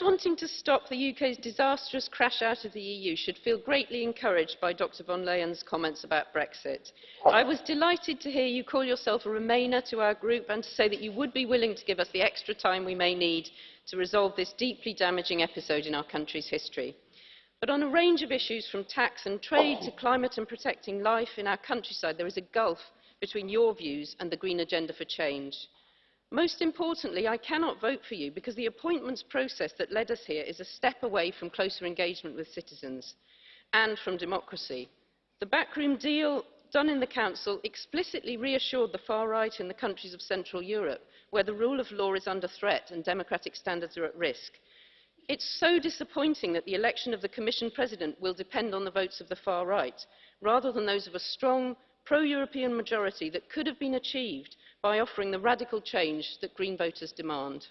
Those wanting to stop the UK's disastrous crash out of the EU should feel greatly encouraged by Dr von Leyen's comments about Brexit. I was delighted to hear you call yourself a Remainer to our group and to say that you would be willing to give us the extra time we may need to resolve this deeply damaging episode in our country's history. But on a range of issues, from tax and trade to climate and protecting life in our countryside, there is a gulf between your views and the Green Agenda for Change. Most importantly, I cannot vote for you because the appointments process that led us here is a step away from closer engagement with citizens and from democracy. The backroom deal done in the Council explicitly reassured the far right in the countries of Central Europe, where the rule of law is under threat and democratic standards are at risk. It's so disappointing that the election of the Commission President will depend on the votes of the far right, rather than those of a strong, pro-European majority that could have been achieved by offering the radical change that Green voters demand.